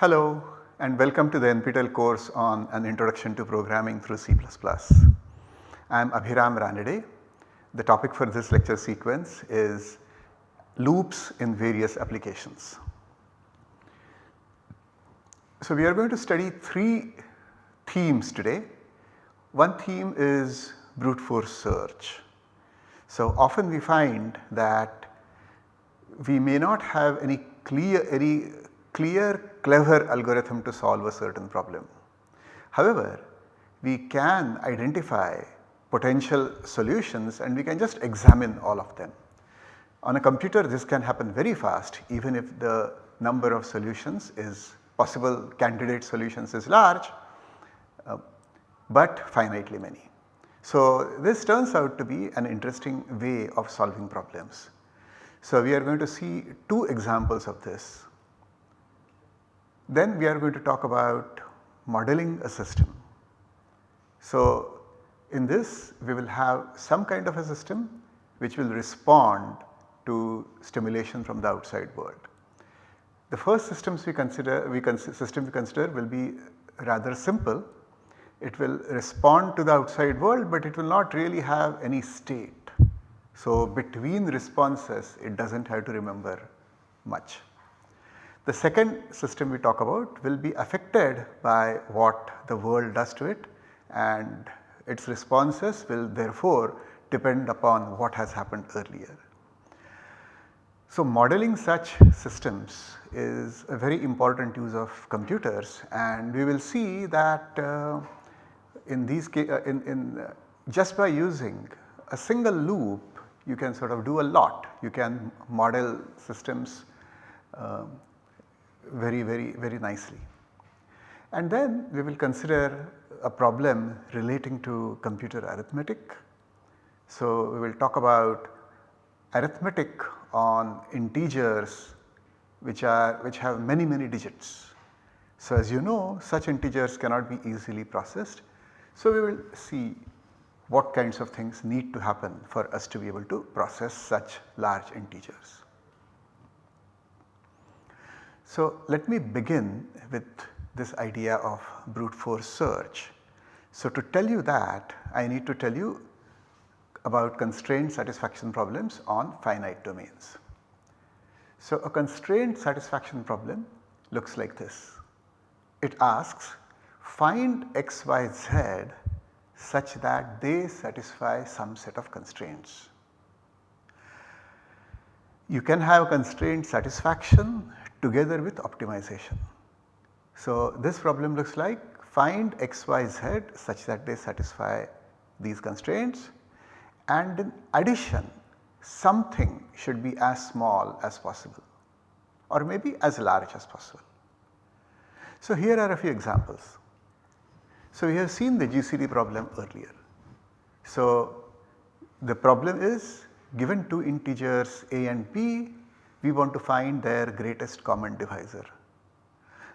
Hello and welcome to the NPTEL course on an introduction to programming through C++. I am Abhiram Ranade. The topic for this lecture sequence is loops in various applications. So we are going to study 3 themes today. One theme is brute force search. So often we find that we may not have any clear, any clear clever algorithm to solve a certain problem. However, we can identify potential solutions and we can just examine all of them. On a computer this can happen very fast even if the number of solutions is possible candidate solutions is large uh, but finitely many. So this turns out to be an interesting way of solving problems. So we are going to see two examples of this. Then we are going to talk about modeling a system. So in this we will have some kind of a system which will respond to stimulation from the outside world. The first systems we consider we system we consider will be rather simple. It will respond to the outside world but it will not really have any state. So between responses it does not have to remember much. The second system we talk about will be affected by what the world does to it and its responses will therefore depend upon what has happened earlier. So modeling such systems is a very important use of computers and we will see that uh, in these uh, in, in uh, just by using a single loop you can sort of do a lot. You can model systems uh, very very very nicely. And then we will consider a problem relating to computer arithmetic. So we will talk about arithmetic on integers which are which have many many digits. So as you know such integers cannot be easily processed. So we will see what kinds of things need to happen for us to be able to process such large integers. So let me begin with this idea of brute force search. So to tell you that I need to tell you about constraint satisfaction problems on finite domains. So a constraint satisfaction problem looks like this. It asks find x, y, z such that they satisfy some set of constraints. You can have constraint satisfaction together with optimization. So this problem looks like find x, y, z such that they satisfy these constraints and in addition something should be as small as possible or maybe as large as possible. So here are a few examples. So we have seen the GCD problem earlier. So the problem is given two integers a and b we want to find their greatest common divisor.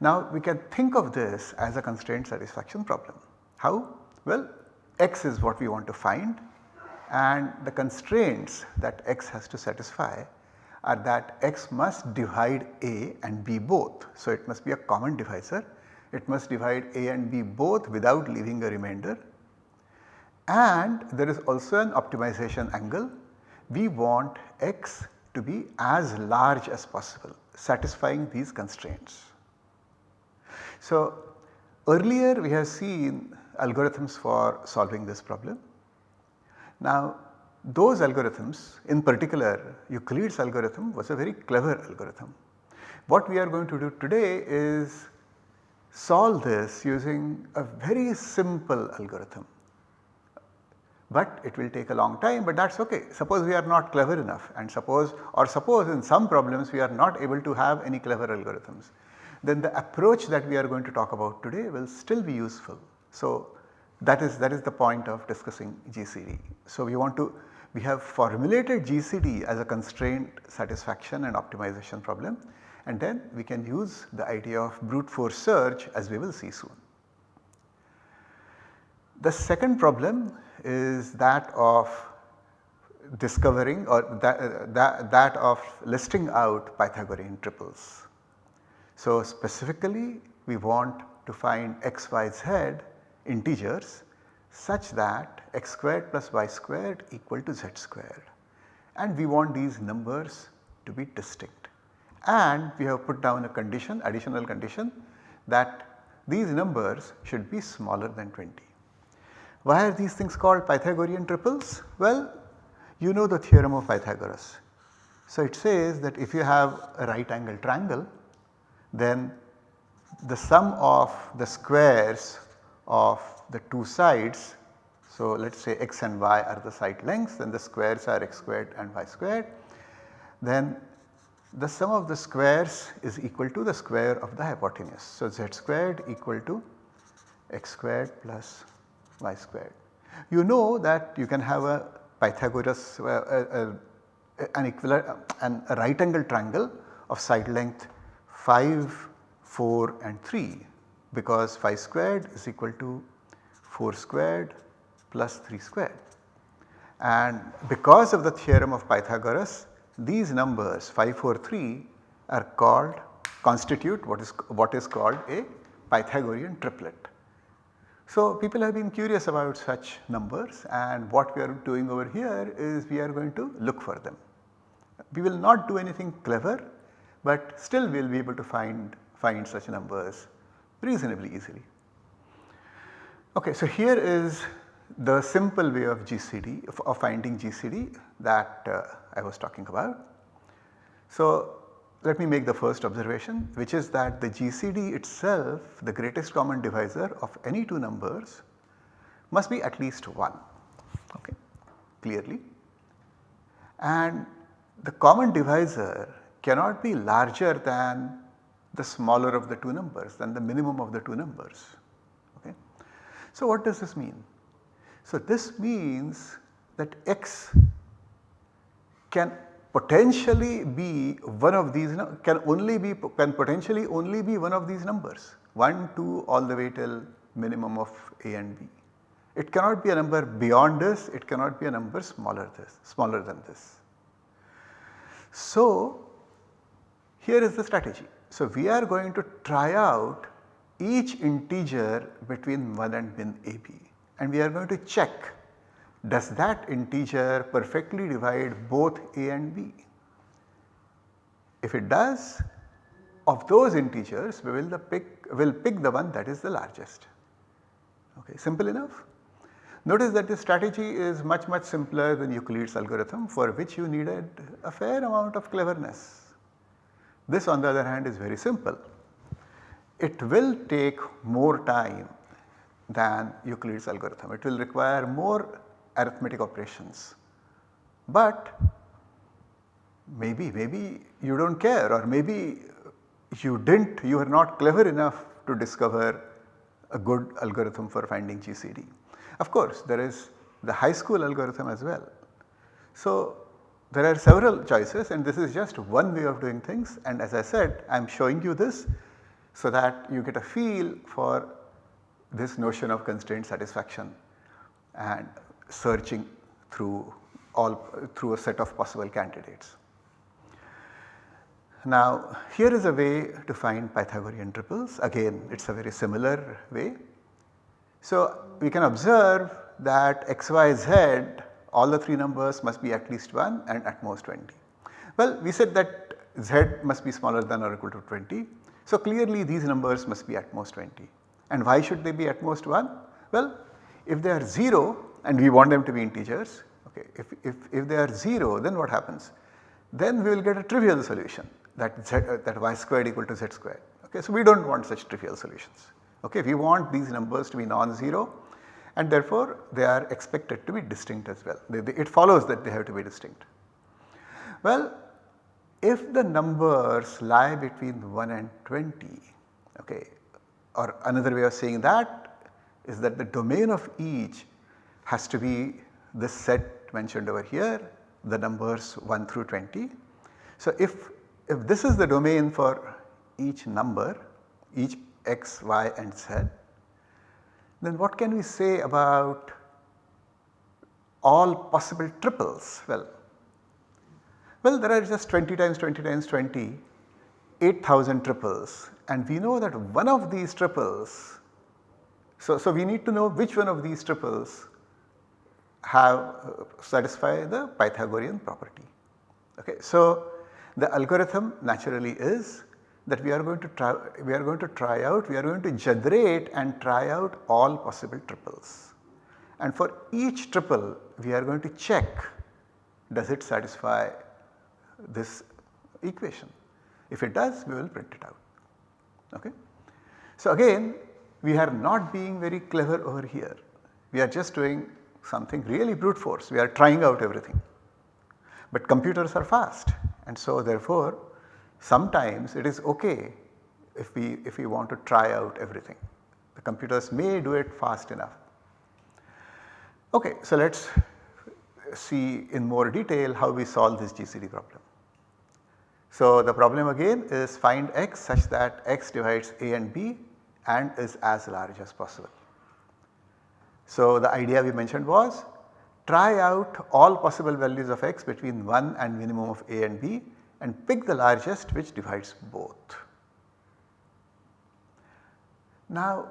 Now we can think of this as a constraint satisfaction problem. How? Well x is what we want to find and the constraints that x has to satisfy are that x must divide a and b both. So it must be a common divisor, it must divide a and b both without leaving a remainder and there is also an optimization angle. We want x to be as large as possible satisfying these constraints. So earlier we have seen algorithms for solving this problem. Now those algorithms in particular Euclid's algorithm was a very clever algorithm. What we are going to do today is solve this using a very simple algorithm. But it will take a long time but that is ok. Suppose we are not clever enough and suppose or suppose in some problems we are not able to have any clever algorithms. Then the approach that we are going to talk about today will still be useful. So that is that is the point of discussing GCD. So we want to we have formulated GCD as a constraint satisfaction and optimization problem and then we can use the idea of brute force search as we will see soon. The second problem is that of discovering or that, that, that of listing out Pythagorean triples. So specifically we want to find x, y, z integers such that x squared plus y squared equal to z squared and we want these numbers to be distinct. And we have put down a condition additional condition that these numbers should be smaller than 20. Why are these things called Pythagorean triples? Well you know the theorem of Pythagoras. So it says that if you have a right angle triangle then the sum of the squares of the two sides. So let us say x and y are the side lengths then the squares are x squared and y squared. Then the sum of the squares is equal to the square of the hypotenuse. So z squared equal to x squared plus y squared. You know that you can have a Pythagoras uh, an equivalent an, a right angle triangle of side length 5, 4 and 3 because 5 squared is equal to 4 squared plus 3 squared. And because of the theorem of Pythagoras these numbers 5, 4, 3 are called constitute what is what is called a Pythagorean triplet. So people have been curious about such numbers and what we are doing over here is we are going to look for them. We will not do anything clever but still we will be able to find, find such numbers reasonably easily. Okay, so here is the simple way of GCD of, finding GCD that uh, I was talking about. So let me make the first observation which is that the GCD itself the greatest common divisor of any two numbers must be at least 1 okay, clearly and the common divisor cannot be larger than the smaller of the two numbers than the minimum of the two numbers. Okay. So what does this mean? So this means that x can potentially be one of these can only be can potentially only be one of these numbers 1 2 all the way till minimum of a and b. It cannot be a number beyond this it cannot be a number smaller this smaller than this. So here is the strategy. So we are going to try out each integer between 1 and min ab and we are going to check does that integer perfectly divide both a and b. If it does of those integers we will pick will pick the one that is the largest okay simple enough. Notice that this strategy is much much simpler than Euclid's algorithm for which you needed a fair amount of cleverness. This on the other hand is very simple. It will take more time than Euclid's algorithm. It will require more arithmetic operations. But maybe, maybe you do not care or maybe you did not, you are not clever enough to discover a good algorithm for finding GCD. Of course, there is the high school algorithm as well. So, there are several choices and this is just one way of doing things and as I said I am showing you this so that you get a feel for this notion of constraint satisfaction and searching through all through a set of possible candidates. Now here is a way to find Pythagorean triples again it is a very similar way. So we can observe that x, y, z all the 3 numbers must be at least 1 and at most 20. Well we said that z must be smaller than or equal to 20. So clearly these numbers must be at most 20 and why should they be at most 1? Well if they are 0 and we want them to be integers okay if, if, if they are 0 then what happens? Then we will get a trivial solution that z uh, that y squared equal to z squared okay. So we do not want such trivial solutions okay we want these numbers to be non-zero and therefore they are expected to be distinct as well. They, they, it follows that they have to be distinct. Well, if the numbers lie between 1 and 20, okay, or another way of saying that is that the domain of each has to be this set mentioned over here, the numbers 1 through 20. So if, if this is the domain for each number, each x, y and z, then what can we say about all possible triples? Well, well there are just 20 times 20 times 20 8000 triples and we know that one of these triples, so, so we need to know which one of these triples have uh, satisfy the Pythagorean property. Okay. So, the algorithm naturally is that we are going to try we are going to try out we are going to generate and try out all possible triples and for each triple we are going to check does it satisfy this equation. If it does we will print it out. Okay. So again we are not being very clever over here we are just doing something really brute force we are trying out everything. But computers are fast and so therefore sometimes it is okay if we if we want to try out everything. The computers may do it fast enough. Okay, so let us see in more detail how we solve this GCD problem. So the problem again is find x such that x divides a and b and is as large as possible. So the idea we mentioned was try out all possible values of x between 1 and minimum of a and b and pick the largest which divides both. Now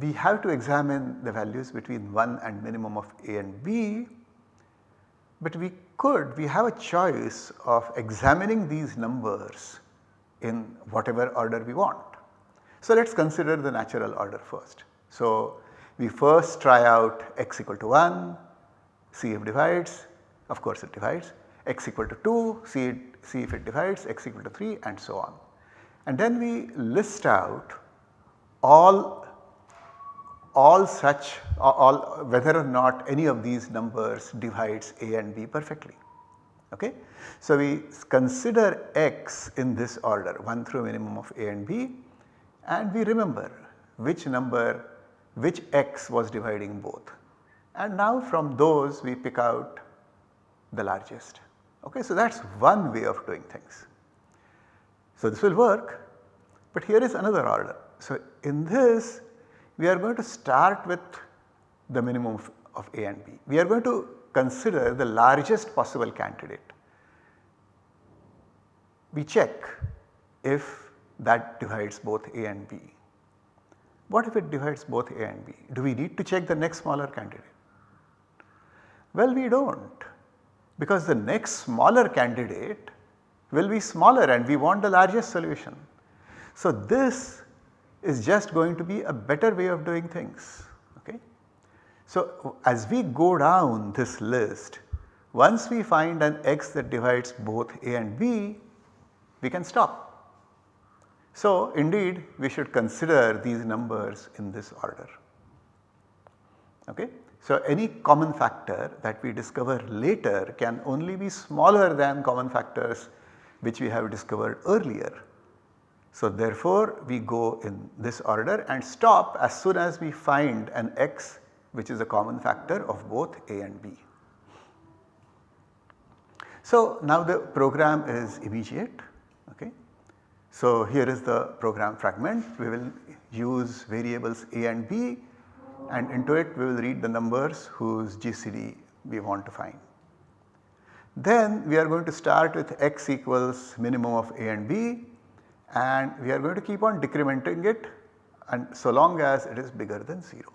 we have to examine the values between 1 and minimum of a and b, but we could we have a choice of examining these numbers in whatever order we want. So let us consider the natural order first. So we first try out x equal to 1, see if divides, of course it divides x equal to 2, see, it, see if it divides, x equal to 3 and so on. And then we list out all, all such all whether or not any of these numbers divides a and b perfectly. Okay? So, we consider x in this order 1 through minimum of a and b and we remember which number which x was dividing both and now from those we pick out the largest. Okay, so that is one way of doing things. So this will work, but here is another order. So in this we are going to start with the minimum of, of A and B. We are going to consider the largest possible candidate. We check if that divides both A and B. What if it divides both A and B? Do we need to check the next smaller candidate? Well, we do not because the next smaller candidate will be smaller and we want the largest solution. So this is just going to be a better way of doing things. Okay? So as we go down this list, once we find an x that divides both a and b, we can stop. So indeed we should consider these numbers in this order. Okay? So any common factor that we discover later can only be smaller than common factors which we have discovered earlier. So therefore we go in this order and stop as soon as we find an x which is a common factor of both a and b. So now the program is immediate. So here is the program fragment we will use variables a and b and into it we will read the numbers whose GCD we want to find. Then we are going to start with x equals minimum of a and b and we are going to keep on decrementing it and so long as it is bigger than 0.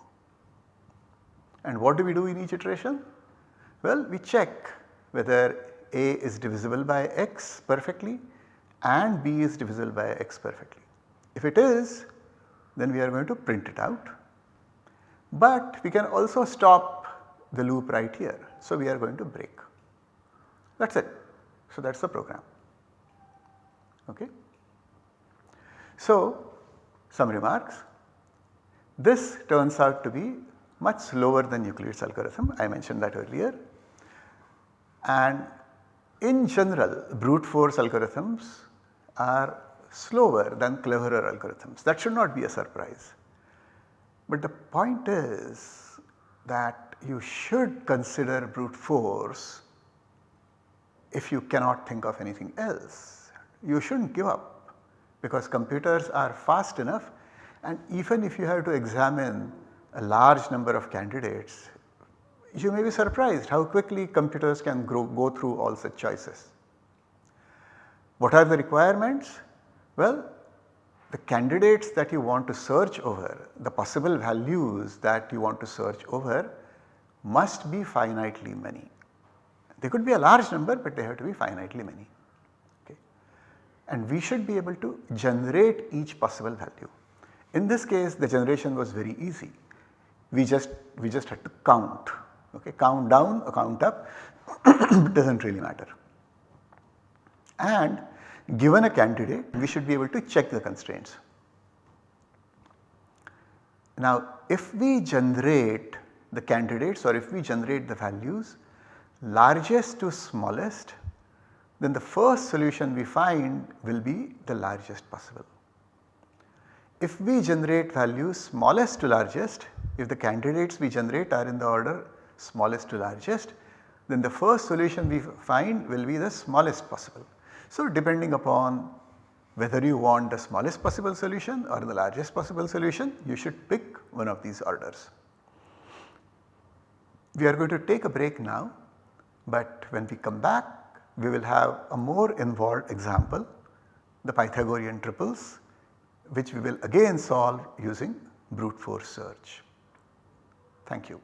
And what do we do in each iteration? Well, we check whether a is divisible by x perfectly and b is divisible by x perfectly. If it is then we are going to print it out but we can also stop the loop right here. So, we are going to break that is it. So, that is the program. Okay. So, some remarks. This turns out to be much slower than Euclid's algorithm I mentioned that earlier and in general brute force algorithms are slower than cleverer algorithms that should not be a surprise. But the point is that you should consider brute force if you cannot think of anything else. You should not give up because computers are fast enough and even if you have to examine a large number of candidates, you may be surprised how quickly computers can grow, go through all such choices. What are the requirements? Well, the candidates that you want to search over, the possible values that you want to search over must be finitely many. They could be a large number but they have to be finitely many okay. And we should be able to generate each possible value. In this case the generation was very easy. We just we just had to count okay count down or count up it does not really matter. And given a candidate we should be able to check the constraints. Now if we generate the candidates or if we generate the values largest to smallest then the first solution we find will be the largest possible. If we generate values smallest to largest, if the candidates we generate are in the order smallest to largest, then the first solution we find will be the smallest possible. So depending upon whether you want the smallest possible solution or the largest possible solution, you should pick one of these orders. We are going to take a break now, but when we come back we will have a more involved example, the Pythagorean triples which we will again solve using brute force search. Thank you.